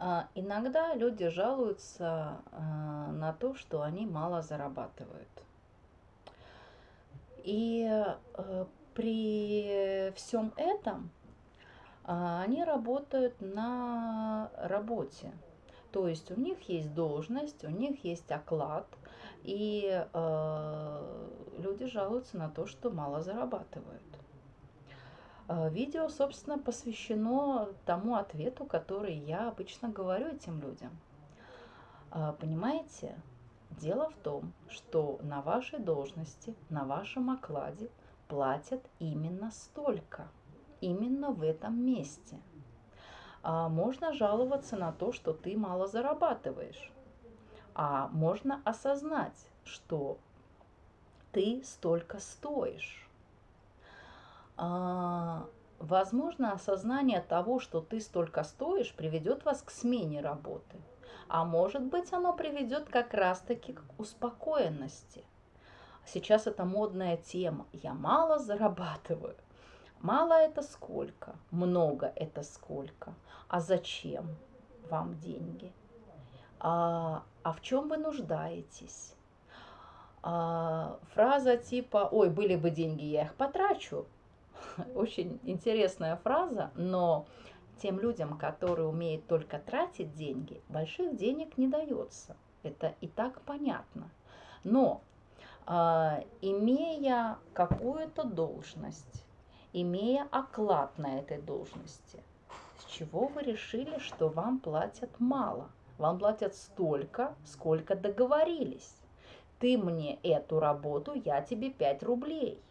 А, иногда люди жалуются а, на то, что они мало зарабатывают. И э, при всем этом а, они работают на работе. То есть у них есть должность, у них есть оклад, и э, люди жалуются на то, что мало зарабатывают. Э, видео, собственно, посвящено тому ответу, который я обычно говорю этим людям. Э, понимаете, дело в том, что на вашей должности, на вашем окладе платят именно столько, именно в этом месте. А можно жаловаться на то, что ты мало зарабатываешь, а можно осознать, что ты столько стоишь возможно, осознание того, что ты столько стоишь, приведет вас к смене работы. А может быть, оно приведет как раз-таки к успокоенности. Сейчас это модная тема. Я мало зарабатываю. Мало это сколько, много это сколько. А зачем вам деньги? А, а в чем вы нуждаетесь? А, фраза типа «Ой, были бы деньги, я их потрачу» Очень интересная фраза, но тем людям, которые умеют только тратить деньги, больших денег не дается. Это и так понятно. Но э, имея какую-то должность, имея оклад на этой должности, с чего вы решили, что вам платят мало? Вам платят столько, сколько договорились. Ты мне эту работу, я тебе 5 рублей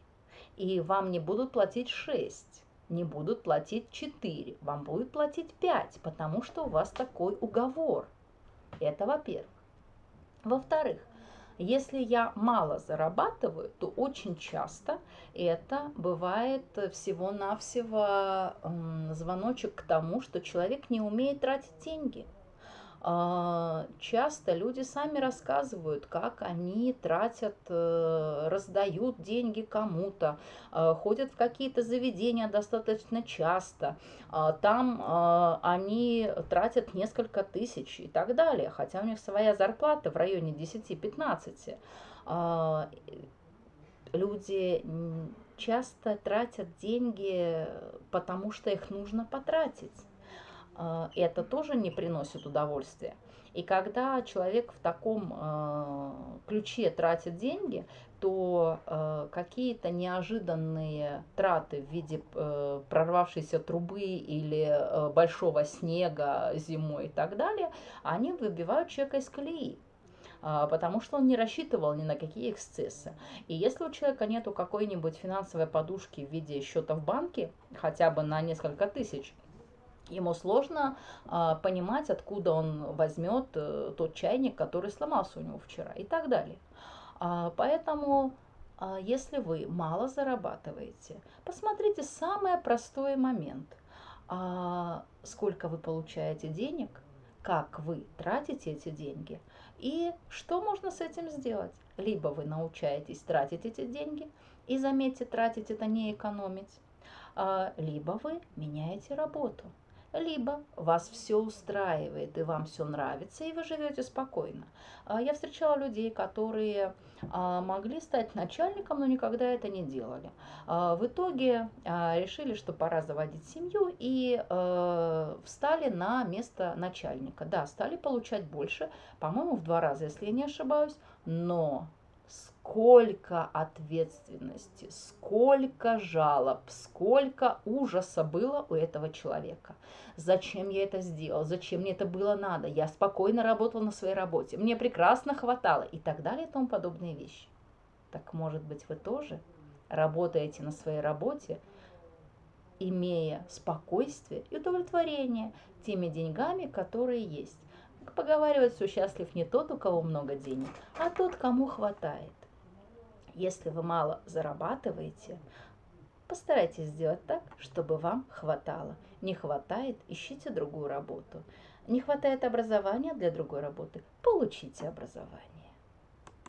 и вам не будут платить 6, не будут платить 4, вам будут платить 5, потому что у вас такой уговор. Это во-первых. Во-вторых, если я мало зарабатываю, то очень часто это бывает всего-навсего звоночек к тому, что человек не умеет тратить деньги – часто люди сами рассказывают, как они тратят, э, раздают деньги кому-то, а, ходят в какие-то заведения достаточно часто, а, там они тратят несколько тысяч и так далее, хотя у них своя зарплата в районе 10-15. Люди часто тратят деньги, потому что их нужно потратить. А, это тоже не приносит удовольствия. И когда человек в таком э, ключе тратит деньги, то э, какие-то неожиданные траты в виде э, прорвавшейся трубы или э, большого снега зимой и так далее, они выбивают человека из колеи потому что он не рассчитывал ни на какие эксцессы. И если у человека нету какой-нибудь финансовой подушки в виде счета в банке, хотя бы на несколько тысяч, Ему сложно а, понимать, откуда он возьмет а, тот чайник, который сломался у него вчера и так далее. А, поэтому, а, если вы мало зарабатываете, посмотрите самый простой момент. А, сколько вы получаете денег, как вы тратите эти деньги и что можно с этим сделать. Либо вы научаетесь тратить эти деньги, и заметьте, тратить это не экономить, а, либо вы меняете работу либо вас все устраивает и вам все нравится, и вы живете спокойно. А, я встречала людей, которые а, могли стать начальником, но никогда это не делали. А, в итоге решили, что пора заводить семью и встали на место начальника. Да, стали получать больше, по-моему, в два раза, если я не ошибаюсь, но сколько ответственности, сколько жалоб, сколько ужаса было у этого человека. Зачем я это сделал, зачем мне это было надо, я спокойно работал на своей работе, мне прекрасно хватало и так далее и тому подобные вещи. Так может быть вы тоже работаете на своей работе, имея спокойствие и удовлетворение теми деньгами, которые есть. Поговаривать, что счастлив не тот, у кого много денег, а тот, кому хватает. Если вы мало зарабатываете, постарайтесь сделать так, чтобы вам хватало. Не хватает, ищите другую работу. Не хватает образования для другой работы, получите образование.